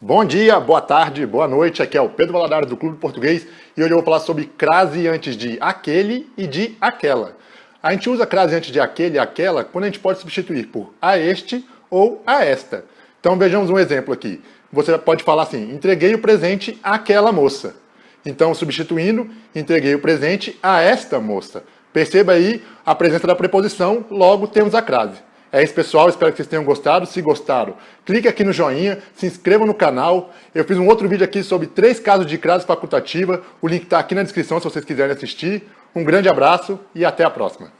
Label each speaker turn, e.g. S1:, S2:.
S1: Bom dia, boa tarde, boa noite, aqui é o Pedro Valadares do Clube Português e hoje eu vou falar sobre crase antes de aquele e de aquela. A gente usa crase antes de aquele e aquela quando a gente pode substituir por a este ou a esta. Então vejamos um exemplo aqui. Você pode falar assim, entreguei o presente àquela moça. Então substituindo, entreguei o presente a esta moça. Perceba aí a presença da preposição, logo temos a crase. É isso, pessoal. Espero que vocês tenham gostado. Se gostaram, clique aqui no joinha, se inscreva no canal. Eu fiz um outro vídeo aqui sobre três casos de crase facultativa. O link está aqui na descrição se vocês quiserem assistir. Um grande abraço e até a próxima.